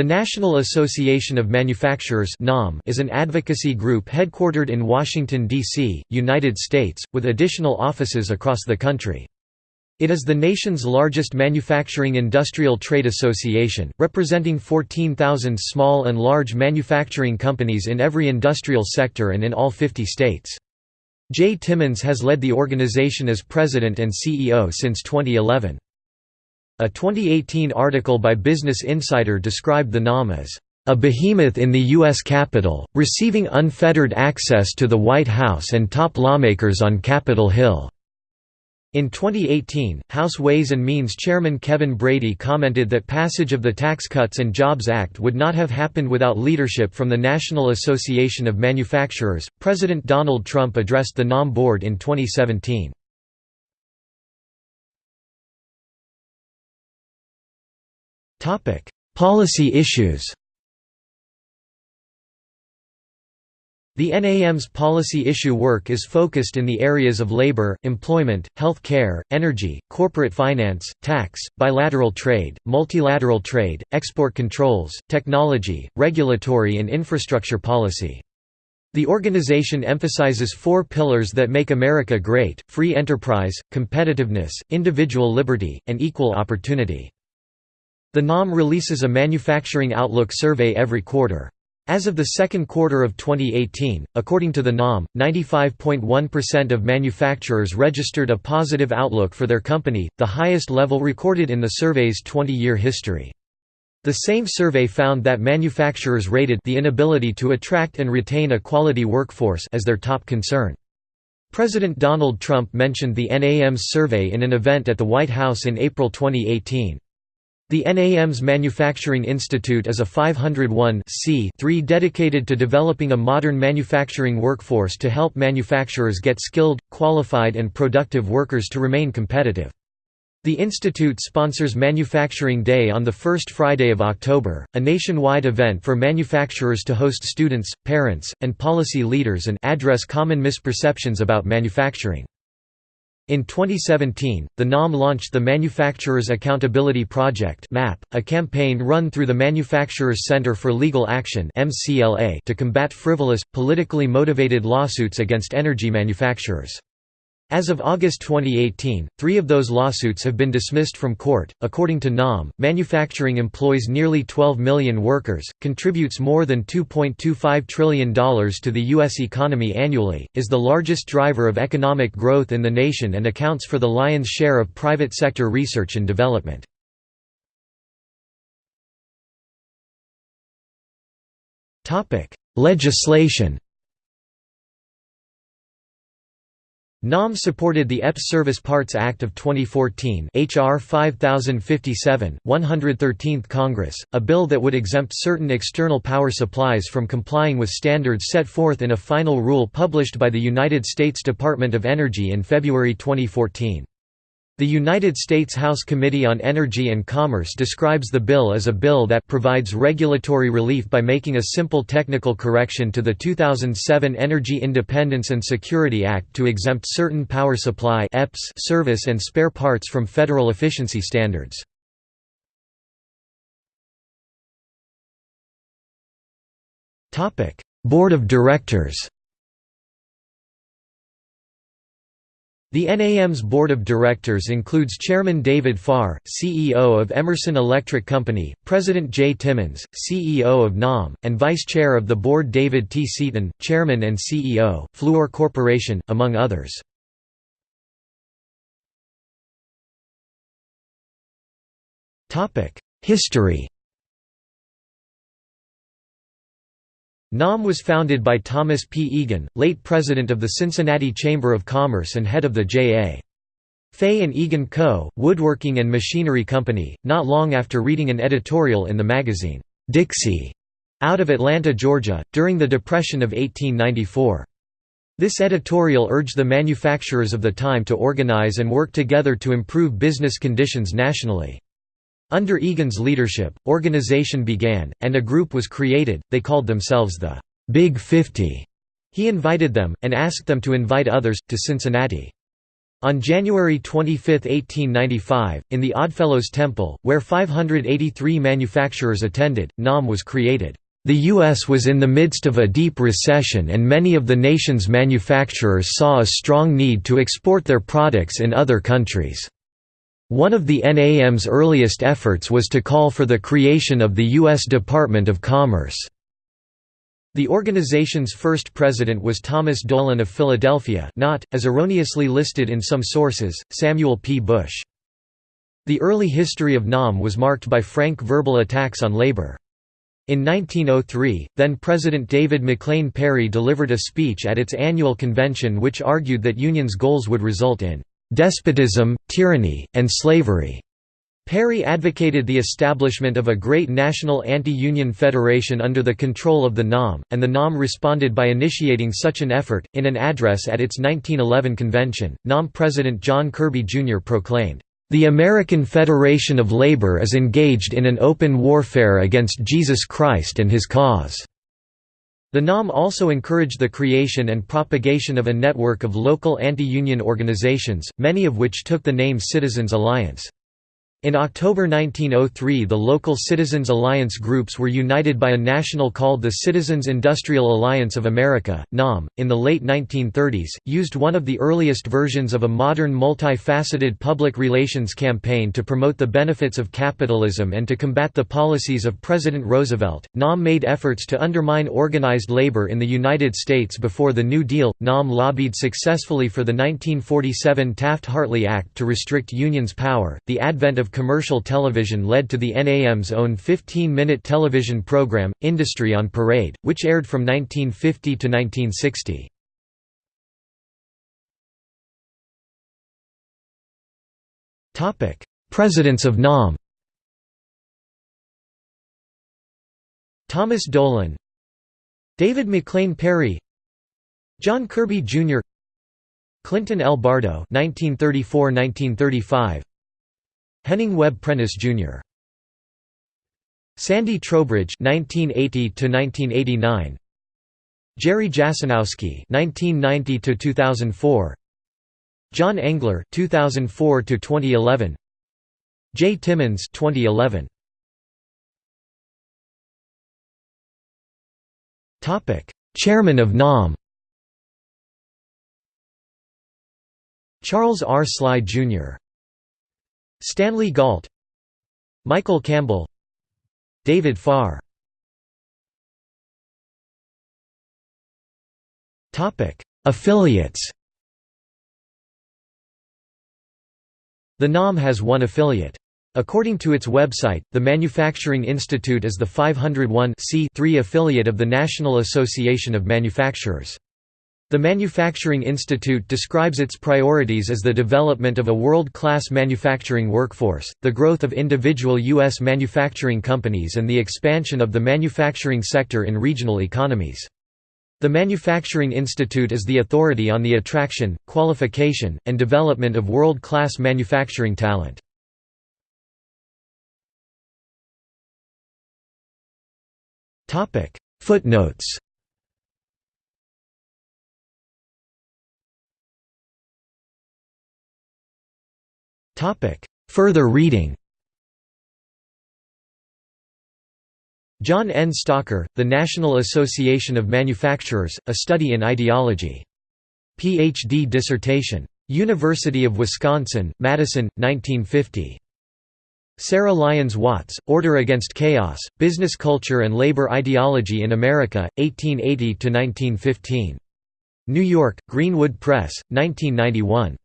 The National Association of Manufacturers is an advocacy group headquartered in Washington, D.C., United States, with additional offices across the country. It is the nation's largest manufacturing industrial trade association, representing 14,000 small and large manufacturing companies in every industrial sector and in all 50 states. Jay Timmons has led the organization as president and CEO since 2011. A 2018 article by Business Insider described the NAM as a behemoth in the U.S. Capitol, receiving unfettered access to the White House and top lawmakers on Capitol Hill. In 2018, House Ways and Means Chairman Kevin Brady commented that passage of the Tax Cuts and Jobs Act would not have happened without leadership from the National Association of Manufacturers. President Donald Trump addressed the NAM board in 2017. Policy issues The NAM's policy issue work is focused in the areas of labor, employment, health care, energy, corporate finance, tax, bilateral trade, multilateral trade, export controls, technology, regulatory and infrastructure policy. The organization emphasizes four pillars that make America great, free enterprise, competitiveness, individual liberty, and equal opportunity. The NAM releases a Manufacturing Outlook survey every quarter. As of the second quarter of 2018, according to the NAM, 95.1% of manufacturers registered a positive outlook for their company, the highest level recorded in the survey's 20-year history. The same survey found that manufacturers rated the inability to attract and retain a quality workforce as their top concern. President Donald Trump mentioned the NAM's survey in an event at the White House in April 2018. The NAM's Manufacturing Institute is a 501 dedicated to developing a modern manufacturing workforce to help manufacturers get skilled, qualified and productive workers to remain competitive. The institute sponsors Manufacturing Day on the first Friday of October, a nationwide event for manufacturers to host students, parents, and policy leaders and address common misperceptions about manufacturing. In 2017, the NAM launched the Manufacturers Accountability Project MAP, a campaign run through the Manufacturers Center for Legal Action to combat frivolous, politically motivated lawsuits against energy manufacturers. As of August 2018, three of those lawsuits have been dismissed from court. According to NAM, manufacturing employs nearly 12 million workers, contributes more than $2.25 trillion to the U.S. economy annually, is the largest driver of economic growth in the nation, and accounts for the lion's share of private sector research and development. Legislation NAM supported the EPS Service Parts Act of 2014 HR 5057, 113th Congress, a bill that would exempt certain external power supplies from complying with standards set forth in a final rule published by the United States Department of Energy in February 2014. The United States House Committee on Energy and Commerce describes the bill as a bill that provides regulatory relief by making a simple technical correction to the 2007 Energy Independence and Security Act to exempt certain power supply service and spare parts from federal efficiency standards. Board of Directors The NAM's board of directors includes Chairman David Farr, CEO of Emerson Electric Company, President Jay Timmons, CEO of NAM, and Vice Chair of the board David T. Seaton, Chairman and CEO, Fluor Corporation, among others. History NAM was founded by Thomas P. Egan, late president of the Cincinnati Chamber of Commerce and head of the J.A. Fay and Egan Co., Woodworking and Machinery Company, not long after reading an editorial in the magazine, Dixie, out of Atlanta, Georgia, during the Depression of 1894. This editorial urged the manufacturers of the time to organize and work together to improve business conditions nationally. Under Egan's leadership, organization began, and a group was created, they called themselves the Big Fifty. He invited them, and asked them to invite others, to Cincinnati. On January 25, 1895, in the Oddfellows Temple, where 583 manufacturers attended, NAM was created. The U.S. was in the midst of a deep recession and many of the nation's manufacturers saw a strong need to export their products in other countries. One of the NAM's earliest efforts was to call for the creation of the U.S. Department of Commerce. The organization's first president was Thomas Dolan of Philadelphia not, as erroneously listed in some sources, Samuel P. Bush. The early history of NAM was marked by frank verbal attacks on labor. In 1903, then-President David McLean Parry delivered a speech at its annual convention which argued that unions' goals would result in "...despotism, tyranny, and slavery." Parry advocated the establishment of a great national anti-union federation under the control of the NAM, and the NAM responded by initiating such an effort. In an address at its 1911 convention, NAM President John Kirby Jr. proclaimed, "...the American Federation of Labor is engaged in an open warfare against Jesus Christ and his cause." The NAM also encouraged the creation and propagation of a network of local anti-union organizations, many of which took the name Citizens Alliance. In October 1903 the local Citizens Alliance groups were united by a national called the Citizens Industrial Alliance of America, NAM. In the late 1930s, used one of the earliest versions of a modern multifaceted public relations campaign to promote the benefits of capitalism and to combat the policies of President Roosevelt. NAM made efforts to undermine organized labor in the United States before the New Deal. NAM lobbied successfully for the 1947 Taft-Hartley Act to restrict unions' power. The advent of commercial television led to the NAM's own 15-minute television program, Industry on Parade, which aired from 1950 to 1960. Presidents of NAM Thomas Dolan David McLean Parry John Kirby Jr. Clinton L. Bardo 1934–1935 Henning Webb Prentice Jr. Sandy Trowbridge (1980–1989), Jerry Jasinowski (1990–2004), John Engler (2004–2011), J. Timmons (2011). Topic: Chairman of NAM. Charles R. Sligh Jr. Stanley Galt Michael Campbell David Farr Affiliates The NAM has one affiliate. According to its website, the Manufacturing Institute is the 501 affiliate of the National Association of Manufacturers. The Manufacturing Institute describes its priorities as the development of a world-class manufacturing workforce, the growth of individual U.S. manufacturing companies and the expansion of the manufacturing sector in regional economies. The Manufacturing Institute is the authority on the attraction, qualification, and development of world-class manufacturing talent. Footnotes Further reading John N. Stalker, The National Association of Manufacturers, A Study in Ideology. Ph.D. dissertation. University of Wisconsin, Madison, 1950. Sarah Lyons Watts, Order Against Chaos, Business Culture and Labor Ideology in America, 1880–1915. New York, Greenwood Press, 1991.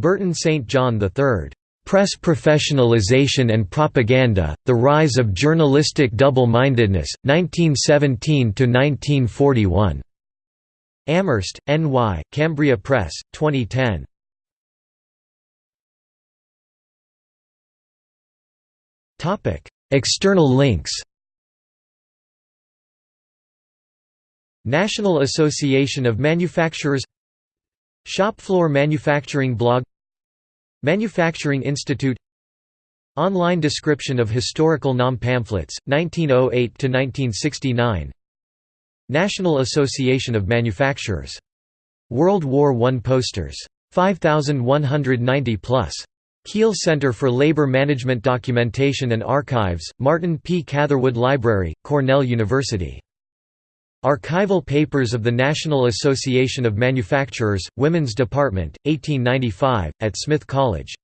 Burton St. John III. Press Professionalization and Propaganda, The Rise of Journalistic Double-Mindedness, 1917–1941. Amherst, N.Y., Cambria Press, 2010. External links National Association of Manufacturers Shop floor manufacturing blog Manufacturing Institute Online description of historical NAM pamphlets, 1908–1969 National Association of Manufacturers. World War I posters 5190 plus. Kheel Center for Labor Management Documentation and Archives, Martin P. Catherwood Library, Cornell University. Archival Papers of the National Association of Manufacturers, Women's Department, 1895, at Smith College.